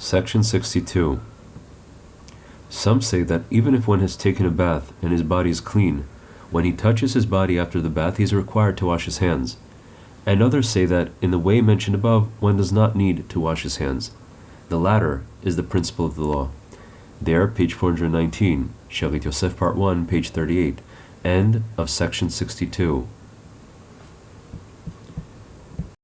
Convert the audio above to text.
Section 62. Some say that even if one has taken a bath and his body is clean, when he touches his body after the bath he is required to wash his hands. And others say that, in the way mentioned above, one does not need to wash his hands. The latter is the principle of the law. There, page 419, Shalit Yosef, part 1, page 38, end of section 62.